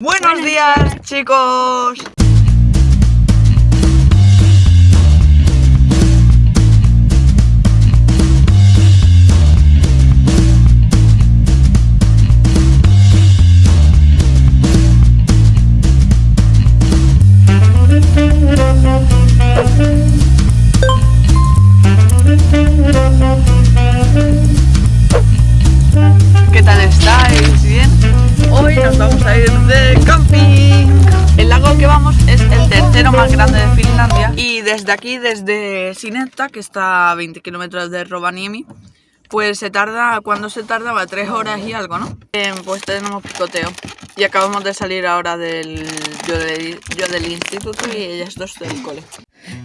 Buenos días, chicos. Vamos a ir de camping. El lago al que vamos es el tercero más grande de Finlandia y desde aquí, desde Sinetta, que está a 20 kilómetros de Rovaniemi, pues se tarda, cuando se tardaba? Tres horas y algo, ¿no? Pues tenemos picoteo y acabamos de salir ahora yo, del, yo del instituto y ellas dos del cole.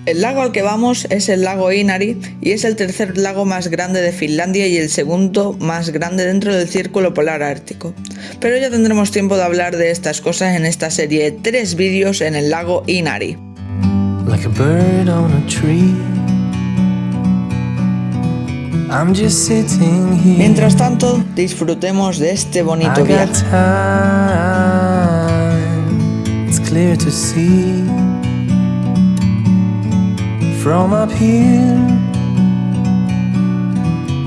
El lago al que vamos es el lago Inari y es el tercer lago más grande de Finlandia y el segundo más grande dentro del círculo polar ártico. Pero ya tendremos tiempo de hablar de estas cosas en esta serie de tres vídeos en el lago Inari. like a bird on a tree. I'm just sitting here. Mientras tanto, disfrutemos de este bonito viaje. It's clear to see from up here.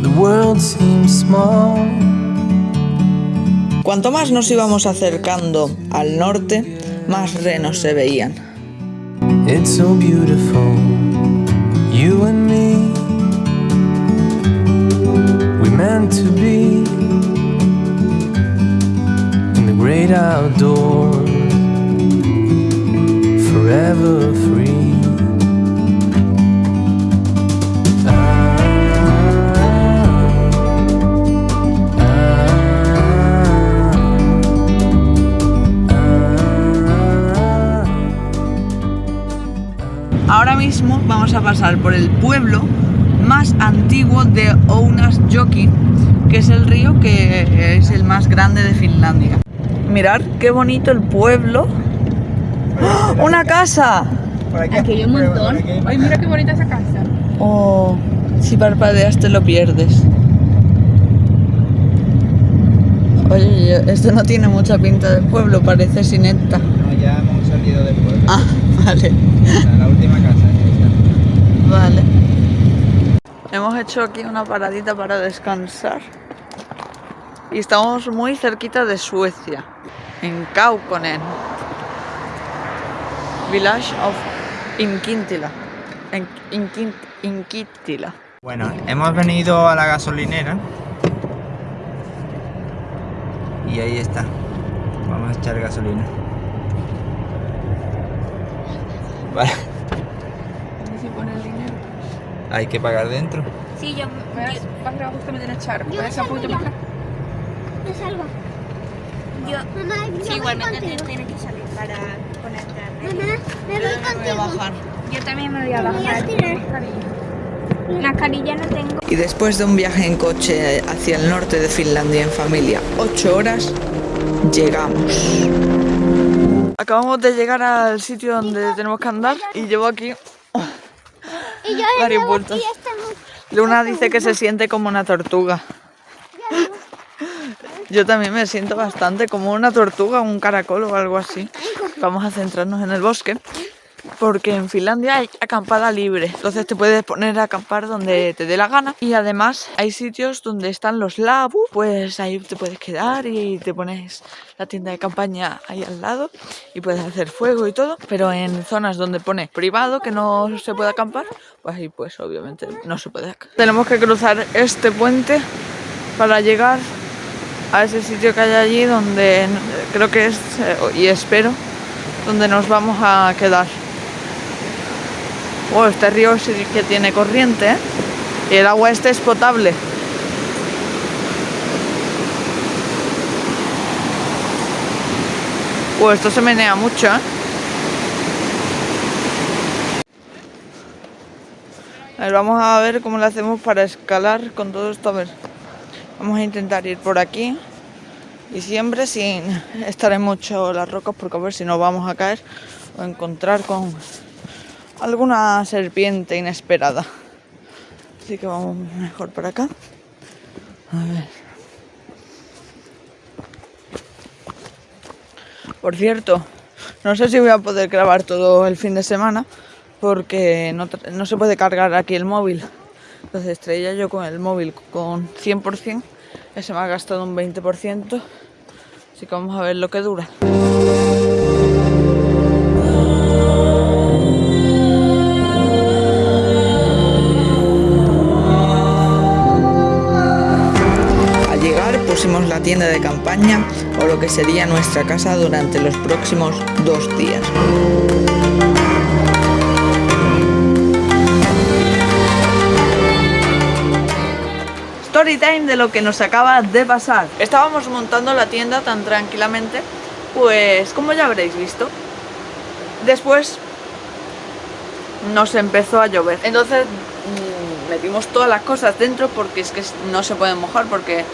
The world seems small. Cuanto más nos íbamos acercando al norte, más renos se veían. It's so beautiful, you and me. We meant to be in the great outdoors, forever free. A pasar por el pueblo más antiguo de Ounasjoki, que es el río que es el más grande de Finlandia. Mirad qué bonito el pueblo. ¡Ah! ¡Una casa! Aquí hay un montón. Ay, mira qué bonita esa casa. Oh, si parpadeas te lo pierdes. Oye, esto no tiene mucha pinta de pueblo, parece sineta. No, ya hemos salido del pueblo. Ah, vale. La última casa. Vale. Hemos hecho aquí una paradita para descansar. Y estamos muy cerquita de Suecia, en Kaukonen. Village of Inkintila. Inkitila. Bueno, hemos venido a la gasolinera. Y ahí está. Vamos a echar gasolina. Vale, ¿Dónde se pone el dinero? Hay que pagar dentro. Sí, yo, Verás, vas justamente en echar. Yo Puedes un poquito más acá. me salgo. Yo, Mamá, yo sí, igualmente contigo. te- tienes que salir para ponerte a Mamá, me voy Voy a contigo. bajar. Yo también me voy a Me voy a bajar. Mascarilla no tengo. Y después de un viaje en coche hacia el norte de Finlandia en familia, 8 horas, llegamos. Acabamos de llegar al sitio donde tenemos que andar y llevo aquí Y yo Luna dice que se siente como una tortuga. Yo también me siento bastante como una tortuga, un caracol o algo así. Vamos a centrarnos en el bosque. Porque en Finlandia hay acampada libre, entonces te puedes poner a acampar donde te dé la gana. Y además hay sitios donde están los labu, pues ahí te puedes quedar y te pones la tienda de campaña ahí al lado y puedes hacer fuego y todo. Pero en zonas donde pone privado que no se puede acampar, pues ahí pues obviamente no se puede. ac- Tenemos que cruzar este puente para llegar a ese sitio que hay allí donde creo que es, eh, y espero, donde nos vamos a quedar. Oh, este río sí que tiene corriente, ¿eh? Y el agua este es potable. Oh, esto se menea mucho, ¿eh? A ver, vamos a ver cómo lo hacemos para escalar con todo esto. A ver, vamos a intentar ir por aquí y siempre sin estar en mucho las rocas porque a ver si nos vamos a caer o encontrar con alguna serpiente inesperada. Así que vamos mejor por acá. Por cierto, no sé si voy a poder grabar todo el fin de semana porque no, no se puede cargar aquí el móvil. Entonces traía yo con el móvil con 100%, que se me ha gastado un 20%. Así que vamos a ver lo que dura. Tienda de campaña o lo que sería nuestra casa durante los próximos dos días. Story time de lo que nos acaba de pasar. Estábamos montando la tienda tan tranquilamente, pues como ya habréis visto, después nos empezó a llover. Entonces mm, metimos todas las cosas dentro porque es que no se pueden mojar porque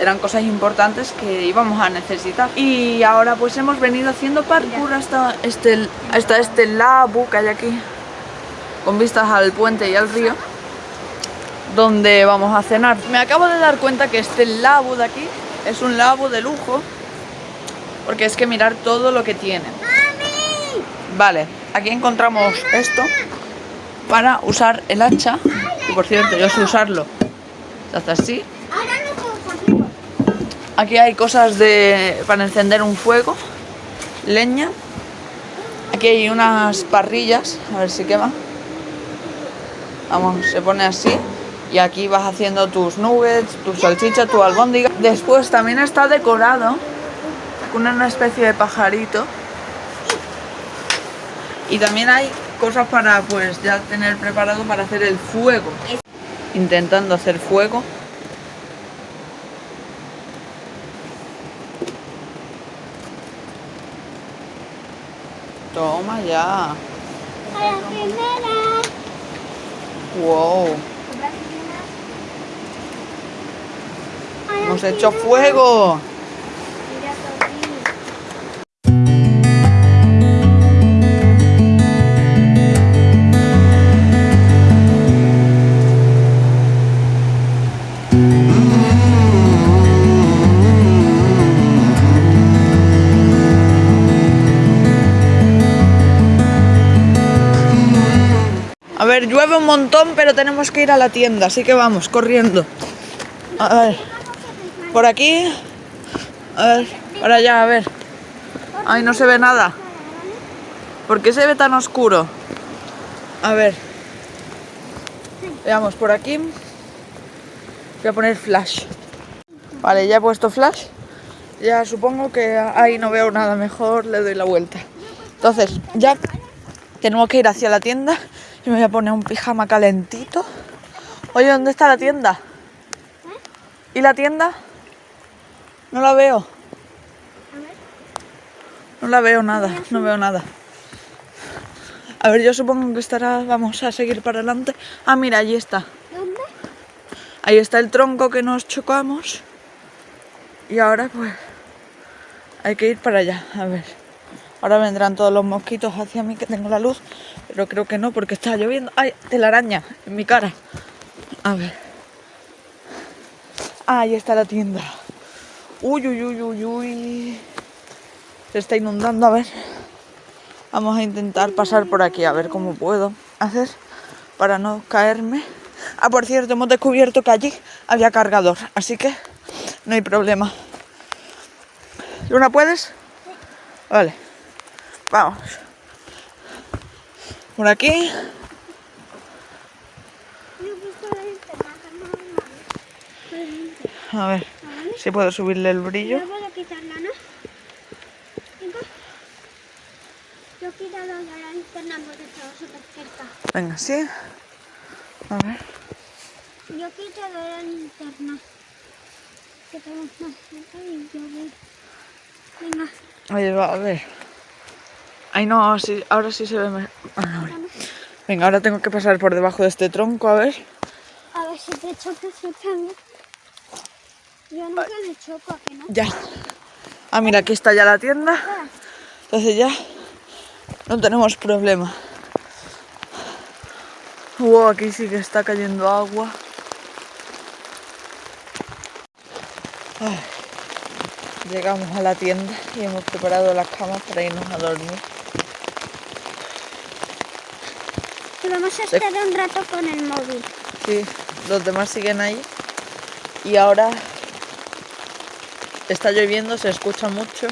eran cosas importantes que íbamos a necesitar. Y ahora pues hemos venido haciendo parkour hasta este, hasta este que hay aquí, con vistas al puente y al río, donde vamos a cenar. Me acabo de dar cuenta que este labu de aquí es un labu de lujo, porque es que mirar todo lo que tiene. Vale, aquí encontramos esto para usar el hacha. Y por cierto, yo sé usarlo. Se hace así. Ahora no puedo conmigo. Aquí hay cosas de para encender un fuego, leña. Aquí hay unas parrillas, a ver si quema. Vamos, se pone así. Y aquí vas haciendo tus nuggets, tu salchicha, tu albóndiga. Después también está decorado con una especie de pajarito. Y también hay cosas para pues ya tener preparado para hacer el fuego. Intentando hacer fuego. Toma ya. A la primera. Wow. Hemos hecho fuego. Llueve un montón, pero tenemos que ir a la tienda, así que vamos, corriendo. A ver, por aquí. A ver, para a ver. Ay, no se ve nada. ¿Por qué se ve tan oscuro? A ver. Veamos, por aquí. Voy a poner flash. Vale, ya he puesto flash. Ya supongo que ahí no veo nada mejor, le doy la vuelta. Entonces, ya tenemos que ir hacia la tienda y me voy a poner un pijama calentito. Oye, ¿dónde está la tienda? ¿Y la tienda? No la veo. No la veo nada, no veo nada. A ver, yo supongo que estará, vamos a seguir para adelante. Ah, mira, allí está. ¿Dónde? Ahí está el tronco que nos chocamos. Y ahora pues hay que ir para allá, a ver. Ahora vendrán todos los mosquitos hacia mí que tengo la luz, pero creo que no porque está lloviendo. ¡Ay! Telaraña en mi cara. A ver. Ah, ahí está la tienda. Uy, uy, uy, uy, uy. Se está inundando, a ver. Vamos a intentar pasar por aquí, a ver cómo puedo hacer para no caerme. Ah, por cierto, hemos descubierto que allí había cargador, así que no hay problema. ¿Luna puedes? Vale. Vamos. Por aquí. Yo he visto la linterna, no, no. A ver si puedo subirle el brillo. Yo puedo quitarla, ¿no? Venga. Yo he quitado ya la linterna porque estaba súper cerca. Venga, sí. A ver. Yo he quitado la linterna. Que estamos más cerca y yo voy. Venga. Oye, va, a ver. Ay, no, sí, ahora sí se ve mejor. Ah, ahora. Venga, ahora tengo que pasar por debajo de este tronco, a ver. A ver si te chocas yo también. Yo nunca choco, ¿a que no? Ya. Ah, mira, aquí está ya la tienda. Entonces ya no tenemos problema. Wow, aquí sí que está cayendo agua. Ay, Llegamos a la tienda y hemos preparado las camas para irnos a dormir. Vamos a estar un rato con el móvil. Sí, los demás siguen ahí. Y ahora está lloviendo, se escucha mucho.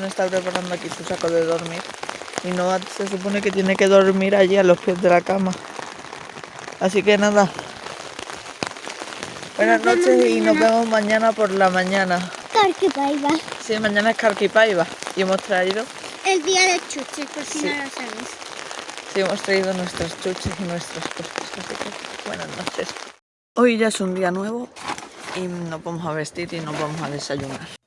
No está preparando aquí su saco de dormir. Y Noah se supone que tiene que dormir allí a los pies de la cama. Así que nada. Buenas Nos noches y nos vemos mañana por la mañana. Carquipaiba. Sí, mañana es Carquipaiba y hemos traído, El día de chuches, por si Sí. no lo sabéis. sí, hemos traído nuestras chuches y nuestras cosas. Así que buenas noches. Hoy ya es un día nuevo y nos vamos a vestir y nos vamos a desayunar.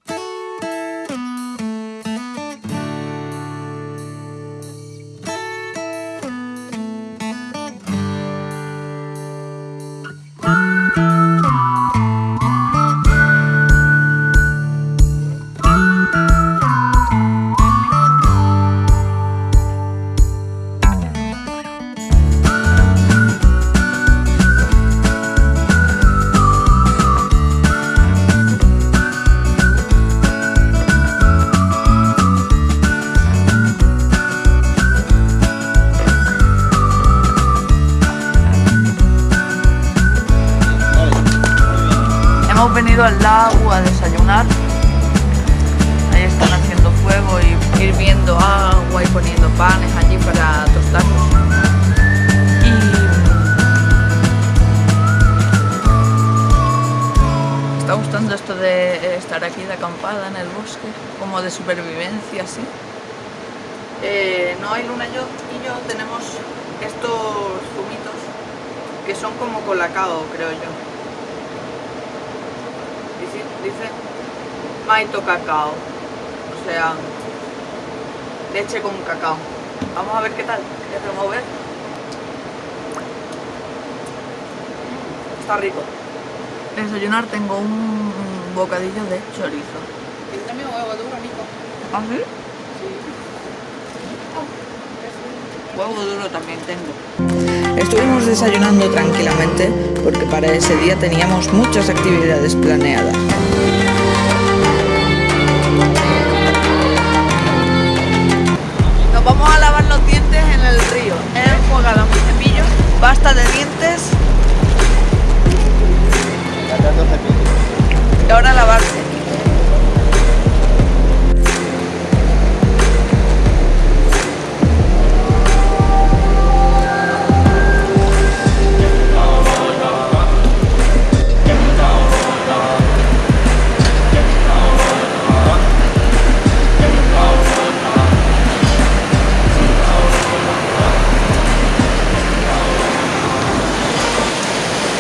Panes allí para tostarlos. Y me está gustando esto de estar aquí de acampada en el bosque, como de supervivencia, así. Eh, no hay luna yo, y yo tenemos estos zumitos que son como colacao, creo yo. Dice, dice maito cacao, o sea, leche con cacao. Vamos a ver qué tal, voy a remover. Está rico. De desayunar tengo un bocadillo de chorizo. Yo también huevo duro, Nico. ¿Ah, sí? Huevo duro también tengo. Estuvimos desayunando tranquilamente porque para ese día teníamos muchas actividades planeadas. Pasta de dientes y ahora lavarse.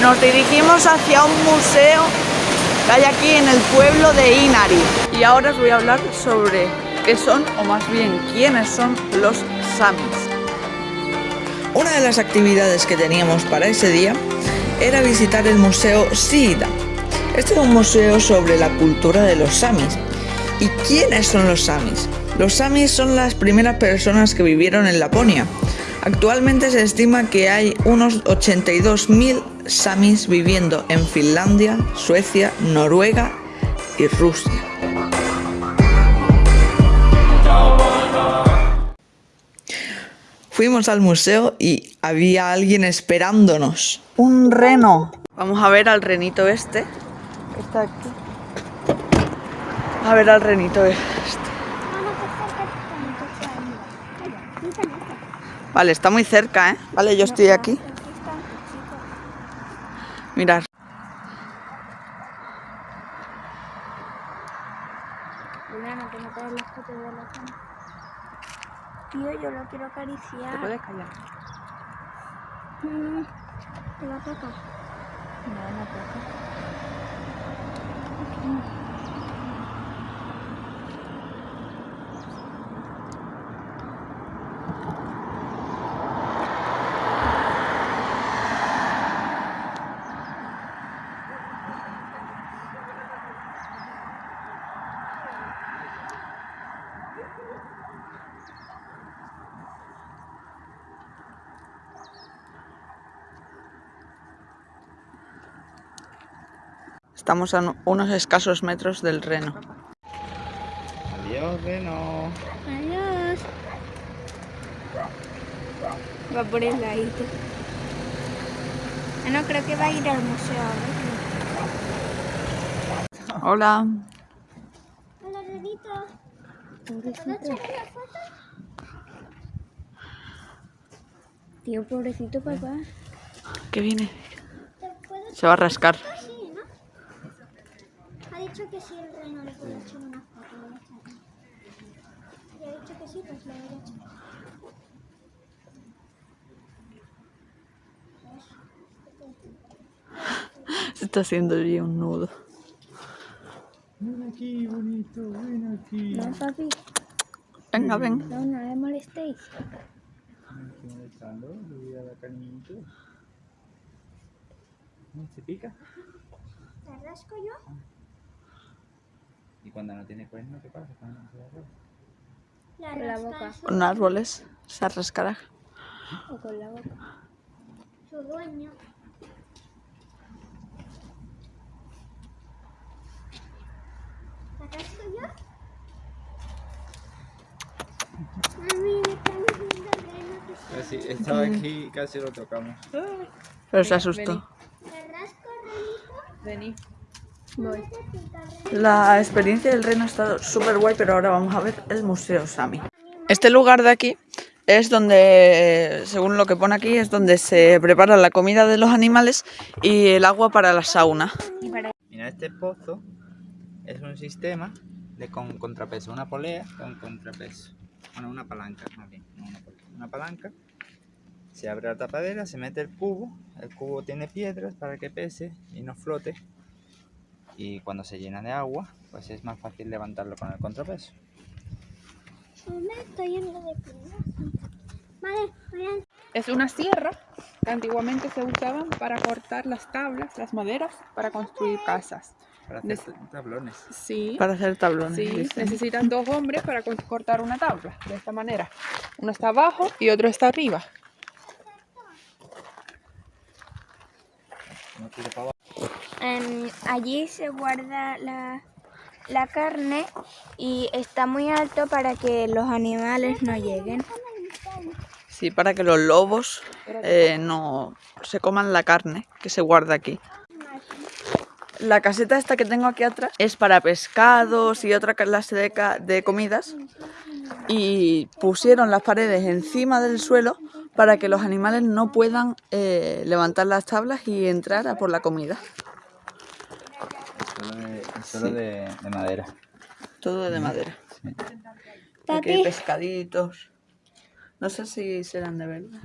Nos dirigimos hacia un museo que hay aquí en el pueblo de Inari. Y ahora os voy a hablar sobre qué son, o más bien quiénes son los Samis. Una de las actividades que teníamos para ese día era visitar el museo Sida. Este es un museo sobre la cultura de los Samis. ¿Y quiénes son los Samis? Los Samis son las primeras personas que vivieron en Laponia. Actualmente se estima que hay unos 82.000 Samis viviendo en Finlandia, Suecia, Noruega y Rusia. Fuimos al museo y había alguien esperándonos. Un reno. Vamos a ver al renito este. Está aquí. A ver al renito este. Vale, está muy cerca, ¿eh? Vale, yo estoy aquí. Mirar. No te. Tío, yo lo quiero acariciar. callar? Mm, ¿Te lo toca? No, no toca. Estamos a no- unos escasos metros del reno. Adiós, Reno. Adiós. Va por el ladito. Ah, no, creo que va a ir al museo ahora. Hola. Hola, Renito. ¿Puedo la foto? Tío, pobrecito papá. ¿Qué viene? ¿Te puedo Se va a rascar. echar? Sí, ¿no? Ha dicho que sí, el reno le puede echar una foto. voy a echarle. Y ha dicho que sí, pues le voy a echar. Se está haciendo ya un nudo. Ven aquí, bonito, ven aquí. No, papi. Venga, ven. No, no le molestéis. Aquí molestando, le voy a dar cariñito. ¿Se pica? ¿Te rasco yo? Y cuando no tiene cuerno, ¿qué pasa? Cuando no se. La, Con la boca. Con árboles se rascará. O con la boca. Su dueño. ¿La rasco yo? Mami. Casi, estaba aquí, casi lo tocamos. Pero se asustó. Vení. Reno. La experiencia del reno ha estado súper guay, pero ahora vamos a ver el Museo Sami. Este lugar de aquí es donde, según lo que pone aquí, es donde se prepara la comida de los animales y el agua para la sauna. Mira, este pozo es un sistema de con contrapeso, una polea con contrapeso. Bueno, una palanca, más bien, no una polea. Una palanca, se abre la tapadera, se mete el cubo, el cubo tiene piedras para que pese y no flote. Y cuando se llena de agua, pues es más fácil levantarlo con el contrapeso. Me estoy de. Vale. Es una sierra que antiguamente se usaban para cortar las tablas, las maderas, para construir casas. Para hacer tablones. Sí. Para hacer tablones. Sí, dicen. necesitan dos hombres para cortar una tabla, de esta manera. Uno está abajo y otro está arriba. No tire para abajo. Em, allí se guarda la, la carne y está muy alto para que los animales no lleguen. Sí, para que los lobos eh, no se coman la carne que se guarda aquí. La caseta esta que tengo aquí atrás es para pescados y otra clase de, de comidas. Y pusieron las paredes encima del suelo para que los animales no puedan eh, levantar las tablas y entrar a por la comida. Solo de, es solo de, de madera. Todo de madera. Sí. Aquí hay pescaditos. No sé si serán de verdad.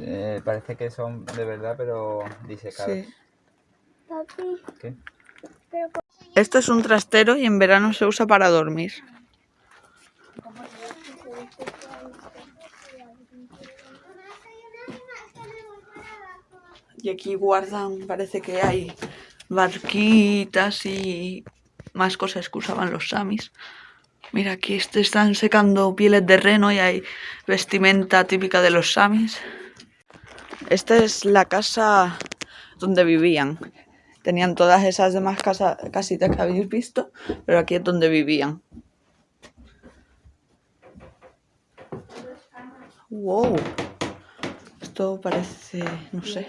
Eh, parece que son de verdad, pero disecados. Sí. Papi, ¿Qué? Esto es un trastero y en verano se usa para dormir. Y aquí guardan, parece que hay barquitas y más cosas que usaban los samis. Mira, aquí est- están secando pieles de reno y hay vestimenta típica de los samis. Esta es la casa donde vivían. Tenían todas esas demás casa- casitas que habéis visto, pero aquí es donde vivían. ¡Wow! Esto parece, no sé.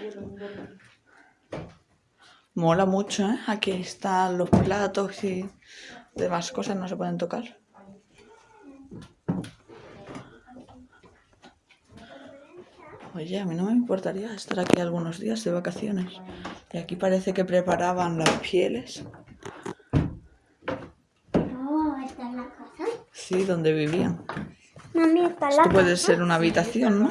Mola mucho, ¿eh? Aquí están los platos y demás cosas no se pueden tocar. Oye, a mí no me importaría estar aquí algunos días de vacaciones. Y aquí parece que preparaban las pieles. no, está en la casa. Sí, donde vivían. Mami, está la Esto casa. puede ser una habitación, ¿no?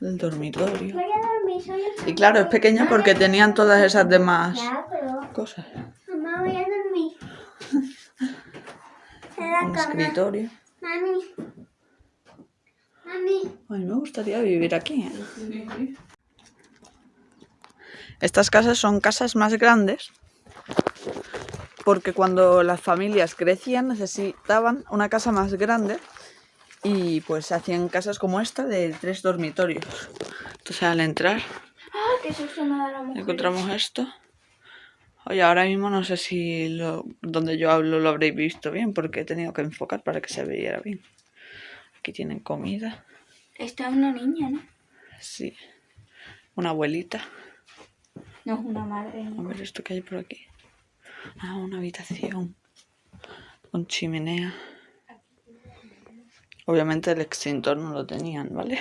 El dormitorio. Voy a dormir, soy. Y claro, es pequeño porque tenían todas esas demás Ya, pero... cosas. Mamá, voy a dormir. La Un escritorio. Mami. Mami. A mí me gustaría vivir aquí. ¿eh? Estas casas son casas más grandes porque cuando las familias crecían necesitaban una casa más grande y pues se hacían casas como esta de tres dormitorios. Entonces al entrar Ah, encontramos esto. Oye, ahora mismo no sé si lo, donde yo hablo lo habréis visto bien, porque he tenido que enfocar para que se viera bien. Aquí tienen comida. Esta es una niña, ¿no? Sí. Una abuelita. No es una madre. A ver esto que hay por aquí. Ah, una habitación. Con chimenea. Obviamente el extintor no lo tenían, ¿vale?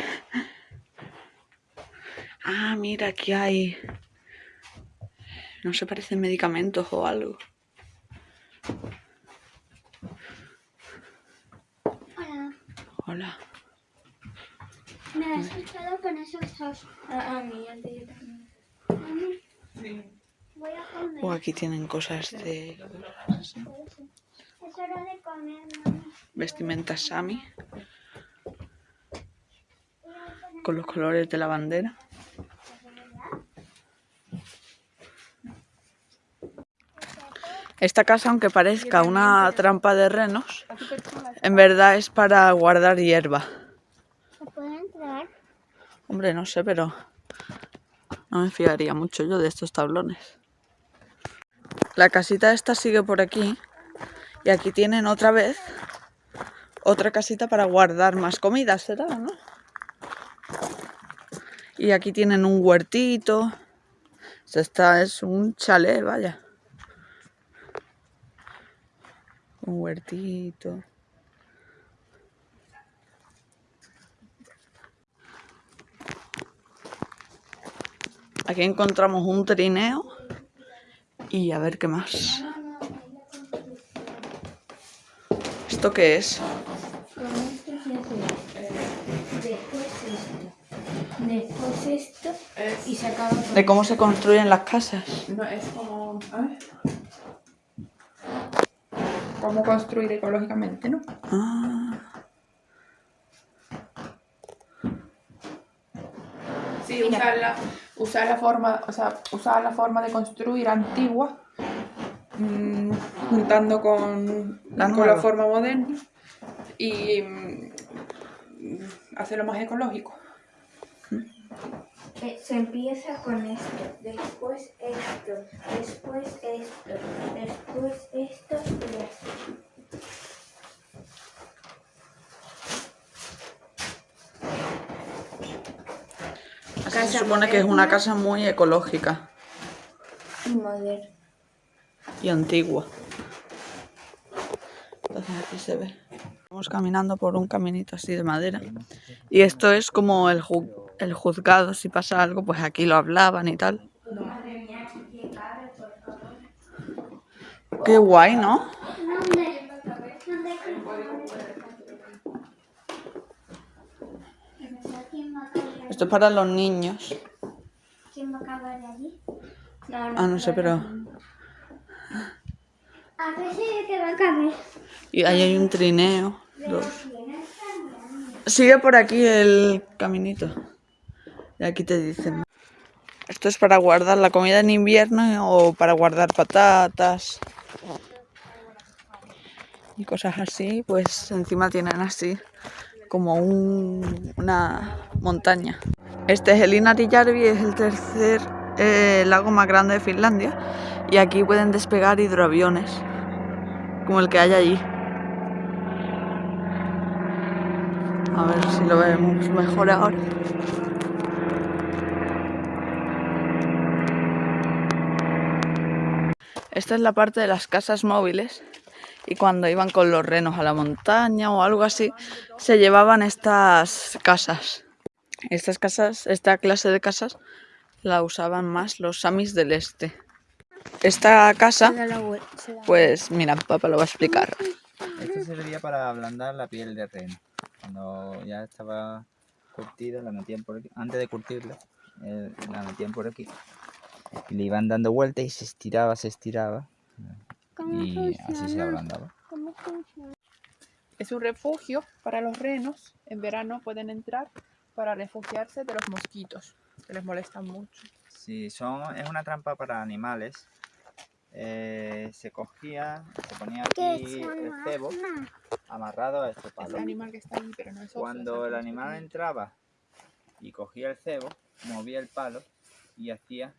Ah, mira, aquí hay... No se parecen medicamentos o algo. Hola. Hola. Me has asustado con esos dos. Ah, a Voy a comer. O aquí tienen cosas de Es hora de comer, vestimenta Sami. Con los colores de la bandera. Esta casa, aunque parezca una trampa de renos, en verdad es para guardar hierba. ¿Se puede entrar? Hombre, no sé, pero no me fiaría mucho yo de estos tablones. La casita esta sigue por aquí y aquí tienen otra vez otra casita para guardar más comida, será, ¿no? Y aquí tienen un huertito. Esta es un chalet, vaya. Un huertito. Aquí encontramos un trineo y a ver qué más. ¿Esto qué es? Después esto. Después esto. Y se acaba De cómo se construyen las casas. No, es como... A ver. Cómo construir ecológicamente, ¿no? Ah, Sí, usar la, usar la forma, o sea, usar la forma de construir antigua, mm, juntando con, La con nueva. la forma moderna y mm, hacerlo más ecológico. Eh, se empieza con esto, después esto, después esto, después esto y así. Se supone que es una moderna. casa muy ecológica Y moderno. y antigua. Entonces aquí se ve. Vamos caminando por un caminito así de madera. Y esto es como el, ju- el juzgado, si pasa algo, pues aquí lo hablaban y tal. Qué guay, ¿no? ¿Dónde? ¿Dónde? ¿Quién va a caber? Esto es para los niños. ¿Quién va a caber allí? No, Ah, no sé, pero... A ver si que va a caber. Y ahí hay un trineo. Dos. Sigue por aquí el caminito. Y aquí te dicen. Esto es para guardar la comida en invierno o para guardar patatas. Y cosas así. Pues encima tienen así como un- una montaña. Este es el Inarijärvi, es el tercer eh, lago más grande de Finlandia. Y aquí pueden despegar hidroaviones como el que hay allí. A ver si lo vemos mejor ahora. Esta es la parte de las casas móviles y cuando iban con los renos a la montaña o algo así, se llevaban estas casas. Estas casas, esta clase de casas, la usaban más los samis del este. Esta casa, pues mira, papá lo va a explicar. Esto servía para ablandar la piel de reno. Cuando ya estaba curtida, la metían por aquí. Antes de curtirla, eh, la metían por aquí. Y le iban dando vueltas y se estiraba, se estiraba. ¿Cómo Y así se funciona? ablandaba. ¿Cómo funciona? Es un refugio para los renos. En verano pueden entrar para refugiarse de los mosquitos, que les molestan mucho. Sí, son, es una trampa para animales. Eh, se cogía, se ponía ¿Qué aquí el cebo amarrado a este Es palo. el animal que está ahí, pero no es oso, Cuando el animal entraba y cogía el cebo, movía el palo y hacía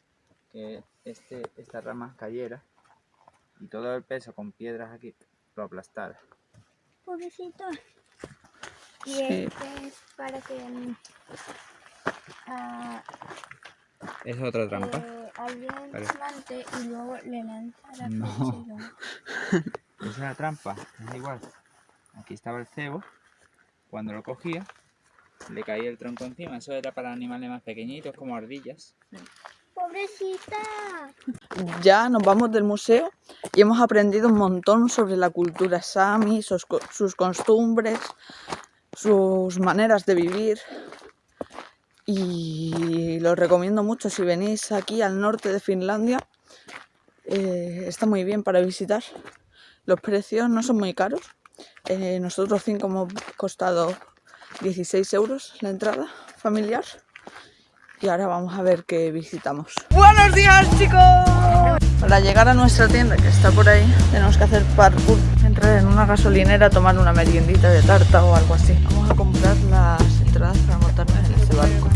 que este, esta rama cayera y todo el peso con piedras aquí lo aplastara. Pobrecito. Y Sí. este es para que mm, ah, Es otra trampa. eh, alguien Vale. plante y luego le lanza la No. es la trampa, es igual. Aquí estaba el cebo. Cuando lo cogía, le caía el tronco encima. Eso era para animales más pequeñitos, como ardillas. Pobrecita. Ya nos vamos del museo y hemos aprendido un montón sobre la cultura sami, sus, co- sus costumbres, sus maneras de vivir. Y lo recomiendo mucho si venís aquí al norte de Finlandia. eh, está muy bien para visitar. Los precios no son muy caros. Eh, nosotros cinco hemos costado 16 euros la entrada familiar y ahora vamos a ver qué visitamos. ¡Buenos días, chicos! Para llegar a nuestra tienda, que está por ahí, tenemos que hacer parkour. Entrar en una gasolinera, tomar una meriendita de tarta o algo así. Vamos a comprar las entradas para montarnos en este barco.